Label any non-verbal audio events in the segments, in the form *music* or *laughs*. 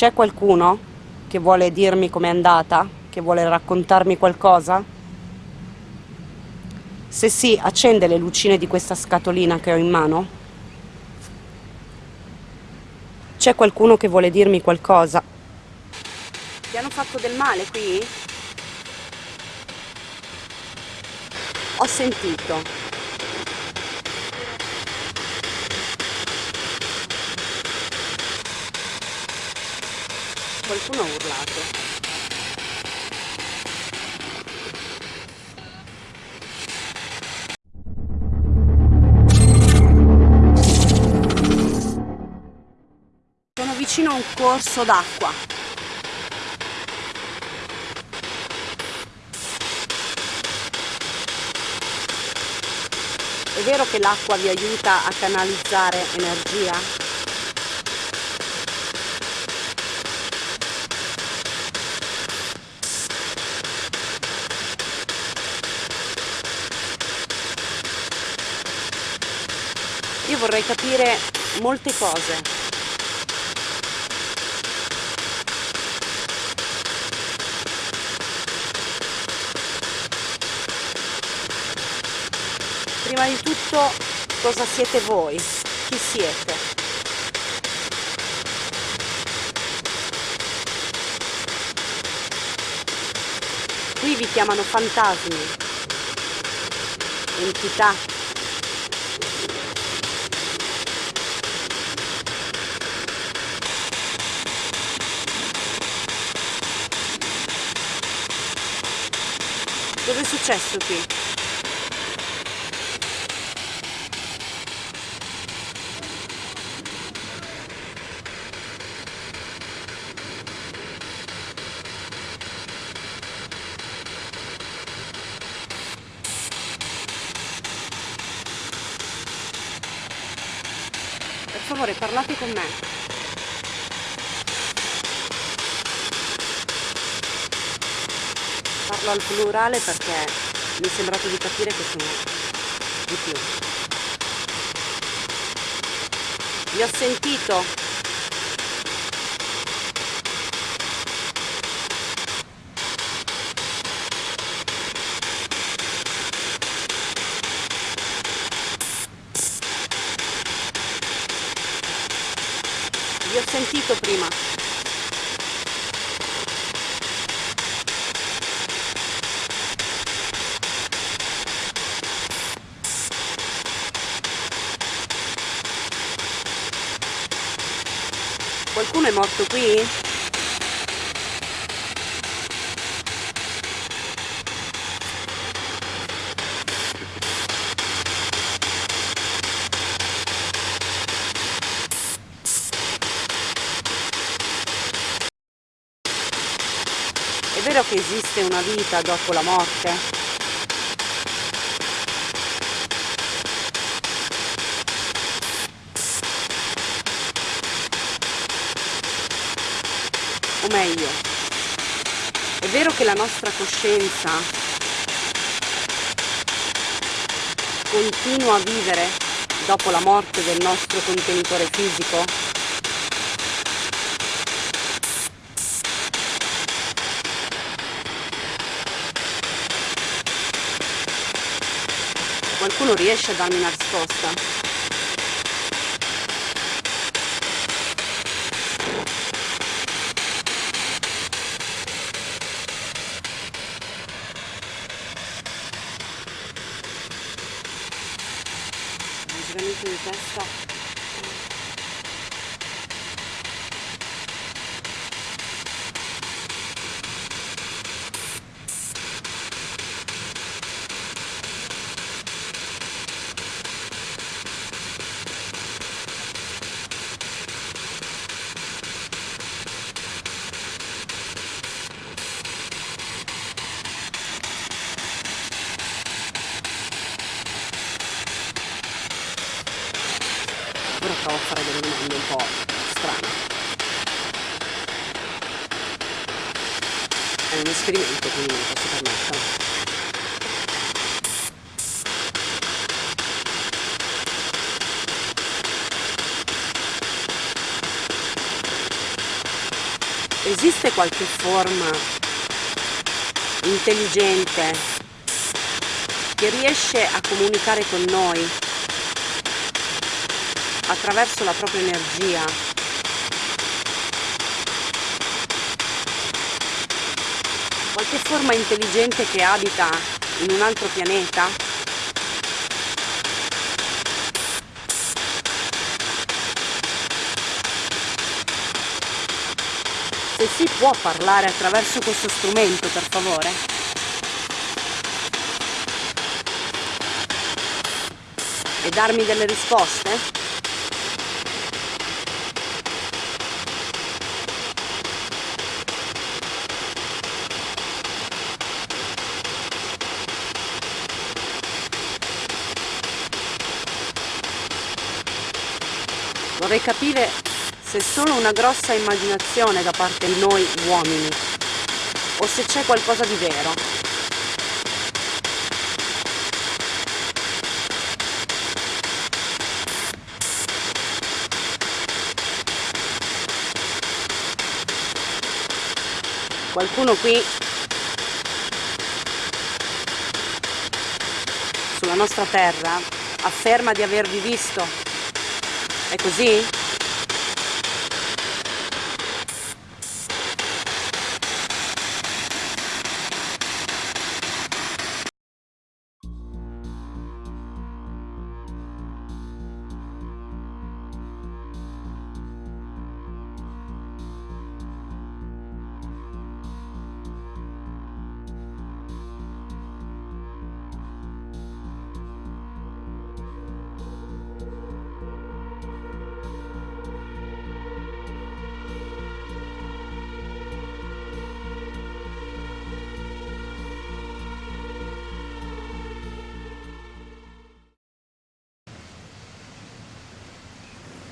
C'è qualcuno che vuole dirmi com'è andata? Che vuole raccontarmi qualcosa? Se sì, accende le lucine di questa scatolina che ho in mano? C'è qualcuno che vuole dirmi qualcosa? Ti hanno fatto del male qui? Ho sentito. Qualcuno ha urlato. Sono vicino a un corso d'acqua. È vero che l'acqua vi aiuta a canalizzare energia? Io vorrei capire molte cose. Prima di tutto, cosa siete voi? Chi siete? Qui vi chiamano fantasmi, entità. Cosa è successo qui? Per favore parlate con me. Al plurale perché mi è sembrato di capire che sono di più. Vi ho sentito. Vi ho sentito prima. Qualcuno è morto qui? È vero che esiste una vita dopo la morte? O meglio, è vero che la nostra coscienza continua a vivere dopo la morte del nostro contenitore fisico? Qualcuno riesce a darmi una risposta? Un giramento di testa Ora provo a fare delle domande un po' strane. È un esperimento, quindi non posso permetterlo. esiste qualche forma intelligente che riesce a comunicare con noi attraverso la propria energia. Qualche forma intelligente che abita in un altro pianeta. Se si può parlare attraverso questo strumento per favore. E darmi delle risposte vorrei capire se solo una grossa immaginazione da parte di noi uomini o se c'è qualcosa di vero. Qualcuno qui sulla nostra terra afferma di avervi visto. È così?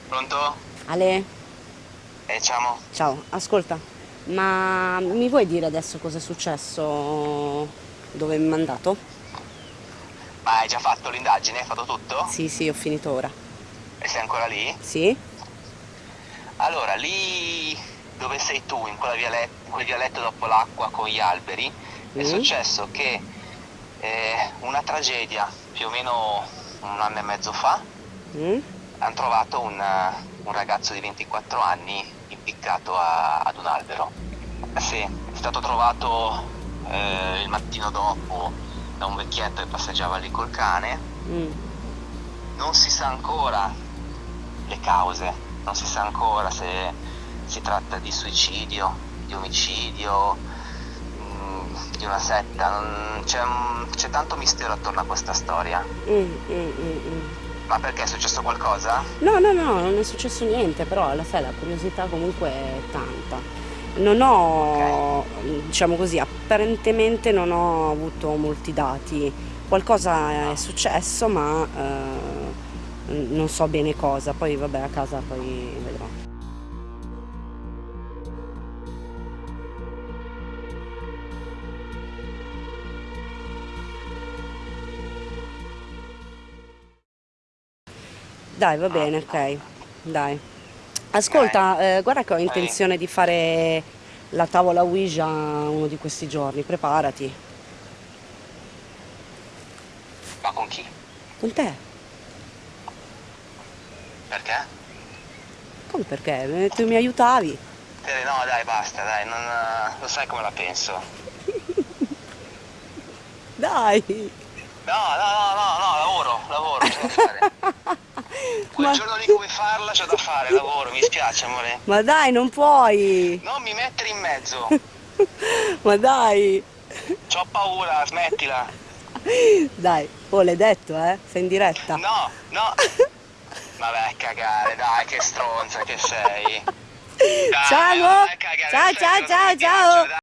Pronto? Ale? Eh, ciao. Ciao, ascolta, ma mi vuoi dire adesso cosa è successo? Dove mi hai mandato? Ma hai già fatto l'indagine? Hai fatto tutto? Sì, sì, ho finito ora. E sei ancora lì? Sì? Allora, lì dove sei tu, in, vialet in quel vialetto dopo l'acqua con gli alberi, mm. è successo che eh, una tragedia più o meno un anno e mezzo fa mm hanno trovato un, un, ragazzo di 24 anni impiccato a, ad un albero. Sì, è stato trovato eh, il mattino dopo da un vecchietto che passeggiava lì col cane. Mm. Non si sa ancora le cause, non si sa ancora se si tratta di suicidio, di omicidio, mm, di una setta, c'è, tanto mistero attorno a questa storia. Mm, mm, mm, mm. Ma perché è successo qualcosa? No, no, no, non è successo niente, però alla fine la curiosità comunque è tanta. Non ho, okay. diciamo così, apparentemente non ho avuto molti dati. Qualcosa è successo, ma eh, non so bene cosa. Poi vabbè, a casa poi Dai, va bene, ok. Dai. Ascolta, eh, guarda che ho intenzione di fare la tavola Ouija uno di questi giorni, preparati. Ma con chi? Con te. Perché? Come perché? Eh, tu mi aiutavi. Eh, no, dai, basta, dai, non, lo sai come la penso. *laughs* dai. No, no, no, no, no, lavoro, lavoro, *laughs* c'è. Quel Ma... giorno lì come farla c'ho da fare, lavoro, mi spiace amore. Ma dai, non puoi! Non mi mettere in mezzo! *laughs* Ma dai! C'ho paura, smettila! Dai, oh l'hai detto eh? Sei in diretta? No, no! Vabbè, cagare, dai, che stronza che sei! *laughs* Dai, ciao! Cagare, ciao, ciao, ciao, ciao!